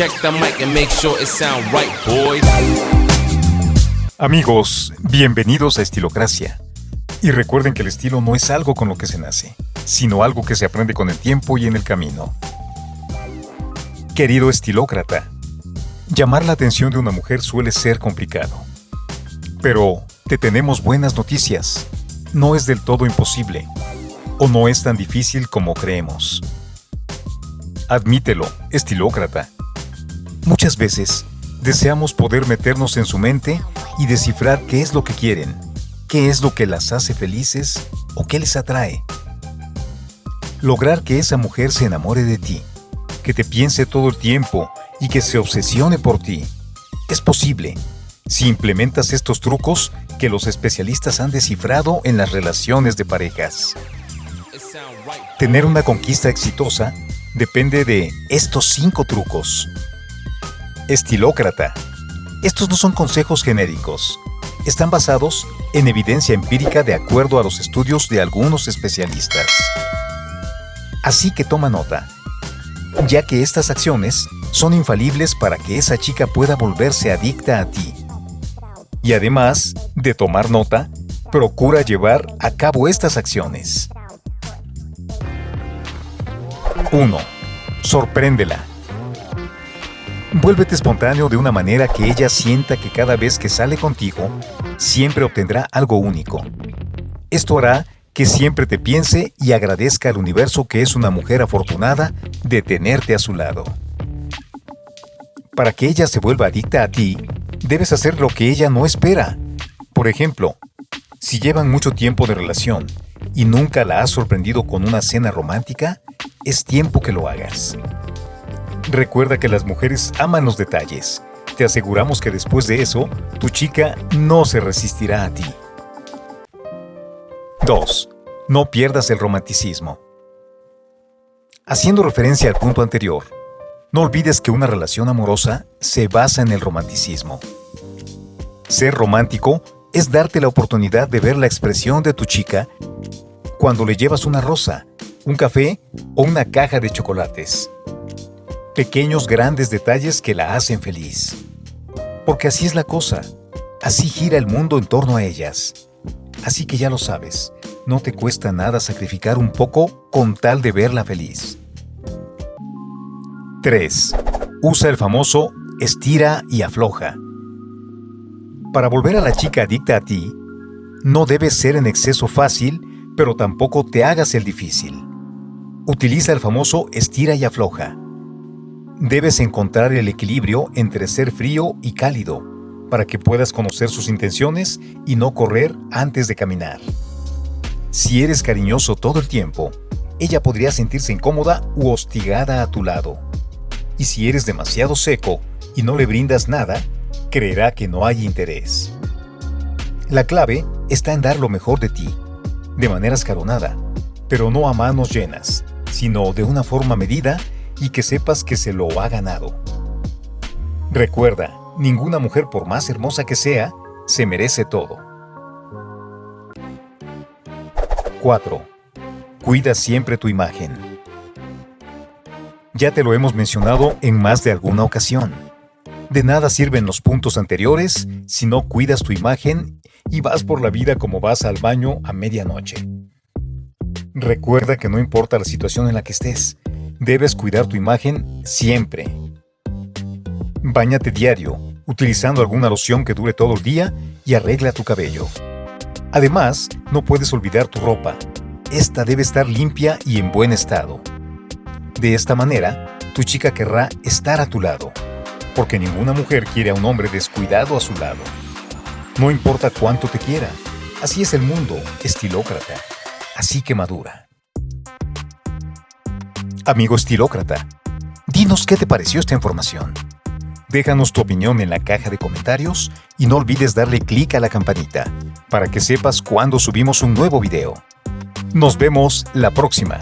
Check the mic and make sure it sound right, boys. Amigos, bienvenidos a Estilocracia. Y recuerden que el estilo no es algo con lo que se nace, sino algo que se aprende con el tiempo y en el camino. Querido estilócrata, llamar la atención de una mujer suele ser complicado. Pero te tenemos buenas noticias. No es del todo imposible, o no es tan difícil como creemos. Admítelo, estilócrata. Muchas veces deseamos poder meternos en su mente y descifrar qué es lo que quieren, qué es lo que las hace felices o qué les atrae. Lograr que esa mujer se enamore de ti, que te piense todo el tiempo y que se obsesione por ti. Es posible si implementas estos trucos que los especialistas han descifrado en las relaciones de parejas. Tener una conquista exitosa depende de estos cinco trucos. Estilócrata. Estos no son consejos genéricos. Están basados en evidencia empírica de acuerdo a los estudios de algunos especialistas. Así que toma nota, ya que estas acciones son infalibles para que esa chica pueda volverse adicta a ti. Y además de tomar nota, procura llevar a cabo estas acciones. 1. Sorpréndela. Vuélvete espontáneo de una manera que ella sienta que cada vez que sale contigo, siempre obtendrá algo único. Esto hará que siempre te piense y agradezca al universo que es una mujer afortunada de tenerte a su lado. Para que ella se vuelva adicta a ti, debes hacer lo que ella no espera. Por ejemplo, si llevan mucho tiempo de relación y nunca la has sorprendido con una cena romántica, es tiempo que lo hagas. Recuerda que las mujeres aman los detalles. Te aseguramos que después de eso, tu chica no se resistirá a ti. 2. No pierdas el romanticismo. Haciendo referencia al punto anterior, no olvides que una relación amorosa se basa en el romanticismo. Ser romántico es darte la oportunidad de ver la expresión de tu chica cuando le llevas una rosa, un café o una caja de chocolates. Pequeños grandes detalles que la hacen feliz. Porque así es la cosa, así gira el mundo en torno a ellas. Así que ya lo sabes, no te cuesta nada sacrificar un poco con tal de verla feliz. 3. Usa el famoso estira y afloja. Para volver a la chica adicta a ti, no debes ser en exceso fácil, pero tampoco te hagas el difícil. Utiliza el famoso estira y afloja. Debes encontrar el equilibrio entre ser frío y cálido para que puedas conocer sus intenciones y no correr antes de caminar. Si eres cariñoso todo el tiempo, ella podría sentirse incómoda u hostigada a tu lado. Y si eres demasiado seco y no le brindas nada, creerá que no hay interés. La clave está en dar lo mejor de ti, de manera escalonada, pero no a manos llenas, sino de una forma medida y que sepas que se lo ha ganado. Recuerda, ninguna mujer por más hermosa que sea, se merece todo. 4. Cuida siempre tu imagen. Ya te lo hemos mencionado en más de alguna ocasión. De nada sirven los puntos anteriores si no cuidas tu imagen y vas por la vida como vas al baño a medianoche. Recuerda que no importa la situación en la que estés, debes cuidar tu imagen siempre. Báñate diario, utilizando alguna loción que dure todo el día y arregla tu cabello. Además, no puedes olvidar tu ropa. Esta debe estar limpia y en buen estado. De esta manera, tu chica querrá estar a tu lado, porque ninguna mujer quiere a un hombre descuidado a su lado. No importa cuánto te quiera, así es el mundo, estilócrata así que madura. Amigo estilócrata, dinos qué te pareció esta información. Déjanos tu opinión en la caja de comentarios y no olvides darle clic a la campanita para que sepas cuando subimos un nuevo video. Nos vemos la próxima.